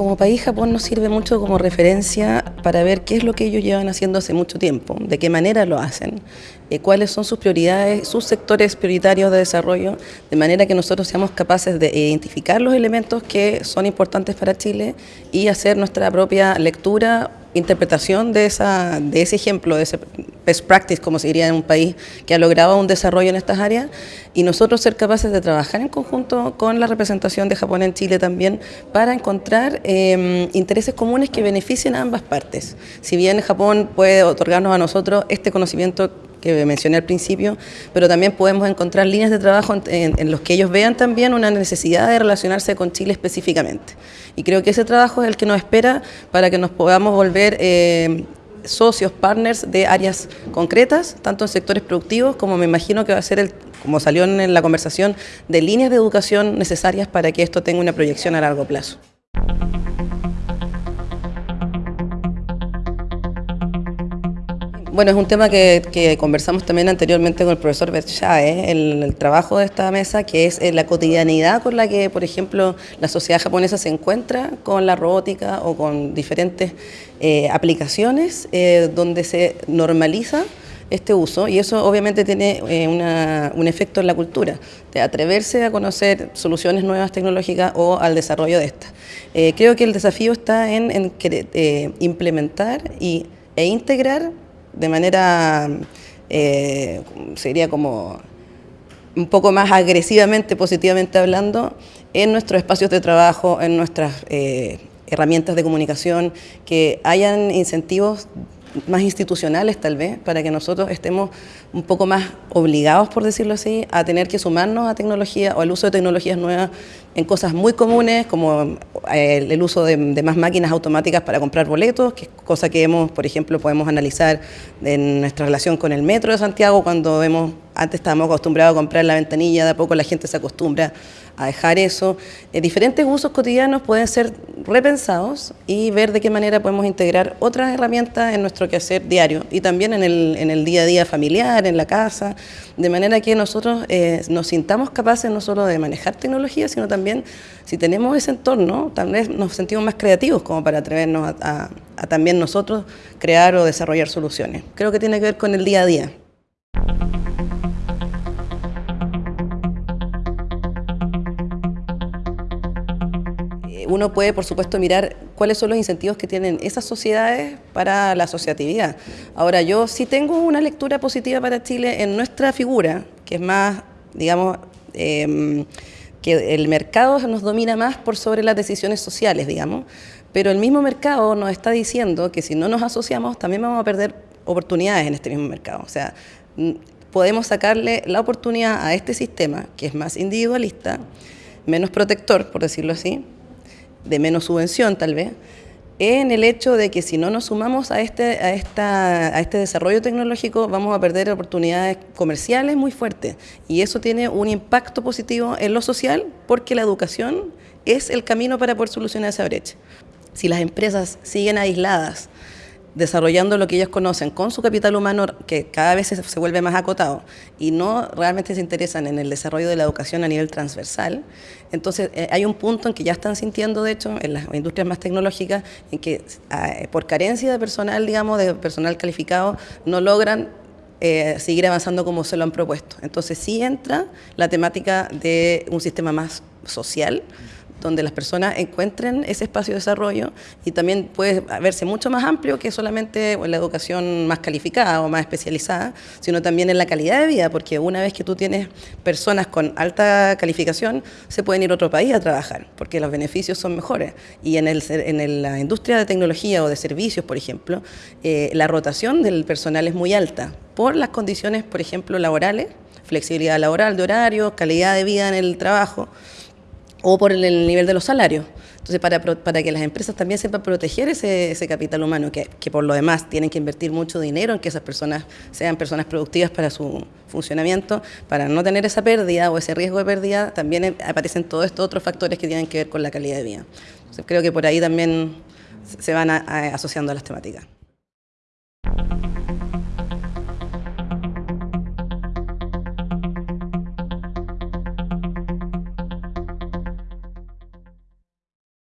Como país, Japón nos sirve mucho como referencia para ver qué es lo que ellos llevan haciendo hace mucho tiempo, de qué manera lo hacen, eh, cuáles son sus prioridades, sus sectores prioritarios de desarrollo, de manera que nosotros seamos capaces de identificar los elementos que son importantes para Chile y hacer nuestra propia lectura interpretación de, esa, de ese ejemplo, de ese best practice, como se diría en un país que ha logrado un desarrollo en estas áreas, y nosotros ser capaces de trabajar en conjunto con la representación de Japón en Chile también para encontrar em, intereses comunes que beneficien a ambas partes. Si bien Japón puede otorgarnos a nosotros este conocimiento que mencioné al principio, pero también podemos encontrar líneas de trabajo en, los que ellos vean también una necesidad de relacionarse con Chile específicamente. Y creo que ese trabajo es el que nos espera para que nos podamos volver eh, socios, partners de áreas concretas, tanto en sectores productivos como me imagino que va a ser el como salió en la conversación, de líneas de educación necesarias para que esto tenga una proyección a largo plazo. Bueno, es un tema que, conversamos también anteriormente con el profesor Berchae, el, el, trabajo de esta mesa, que es eh, la cotidianidad con la que, por ejemplo, la sociedad japonesa se encuentra con la robótica o con diferentes eh, aplicaciones eh, donde se normaliza este uso y eso obviamente tiene un efecto en la cultura, de atreverse a conocer soluciones nuevas tecnológicas o al desarrollo de estas. creo que el desafío está en, implementar y, e integrar de manera, eh, sería como un poco más agresivamente, positivamente hablando, en nuestros espacios de trabajo, en nuestras eh, herramientas de comunicación, que hayan incentivos más institucionales tal vez, para que nosotros estemos un poco más obligados, por decirlo así, a tener que sumarnos a tecnología o al uso de tecnologías nuevas en cosas muy comunes, como eh, el, uso de, más máquinas automáticas para comprar boletos, que es cosa que hemos, por ejemplo, podemos analizar en nuestra relación con el metro de Santiago, cuando vemos, antes estábamos acostumbrados a comprar la ventanilla, de a poco la gente se acostumbra a dejar eso. Eh, diferentes usos cotidianos pueden ser repensados y ver de qué manera podemos integrar otras herramientas en nuestro quehacer diario y también en el, en el día a día familiar, en la casa, de manera que nosotros eh, nos sintamos capaces no solo de manejar tecnología, sino también, si tenemos ese entorno, tal vez nos sentimos más creativos como para atrevernos a también nosotros crear o desarrollar soluciones. Creo que tiene que ver con el día a día. Uno puede, por supuesto, mirar cuáles son los incentivos que tienen esas sociedades para la asociatividad. Ahora, yo sí tengo una lectura positiva para Chile en nuestra figura, que es más, digamos, em, que el mercado nos domina más por sobre las decisiones sociales, digamos, pero el mismo mercado nos está diciendo que si no nos asociamos también vamos a perder oportunidades en este mismo mercado. O sea, podemos sacarle la oportunidad a este sistema, que es más individualista, menos protector, por decirlo así, de menos subvención tal vez, en el hecho de que si no nos sumamos a este, a, esta, a este desarrollo tecnológico vamos a perder oportunidades comerciales muy fuertes y eso tiene un impacto positivo en lo social porque la educación es el camino para poder solucionar esa brecha. Si las empresas siguen aisladas desarrollando lo que ellos conocen con su capital humano que cada vez se, vuelve más acotado y no realmente se interesan en el desarrollo de la educación a nivel transversal, entonces eh, hay un punto en que ya están sintiendo, de hecho, en las industrias más tecnológicas, en que ah, por carencia de personal, digamos, de personal calificado, no logran eh, seguir avanzando como se lo han propuesto. Entonces sí entra la temática de un sistema más social, donde las personas encuentren ese espacio de desarrollo y también puede verse mucho más amplio que solamente la educación más calificada o más especializada, sino también en la calidad de vida, porque una vez que tú tienes personas con alta calificación, se pueden ir a otro país a trabajar, porque los beneficios son mejores. Y en, en la industria de tecnología o de servicios, por ejemplo, eh, la rotación del personal es muy alta por las condiciones, por ejemplo, laborales, flexibilidad laboral de horario, calidad de vida en el trabajo, o por el nivel de los salarios. Entonces, para, para que las empresas también sepan proteger ese, ese capital humano, que, que, por lo demás tienen que invertir mucho dinero en que esas personas sean personas productivas para su funcionamiento, para no tener esa pérdida o ese riesgo de pérdida, también aparecen todos estos otros factores que tienen que ver con la calidad de vida. Entonces, creo que por ahí también se van asociando a las temáticas.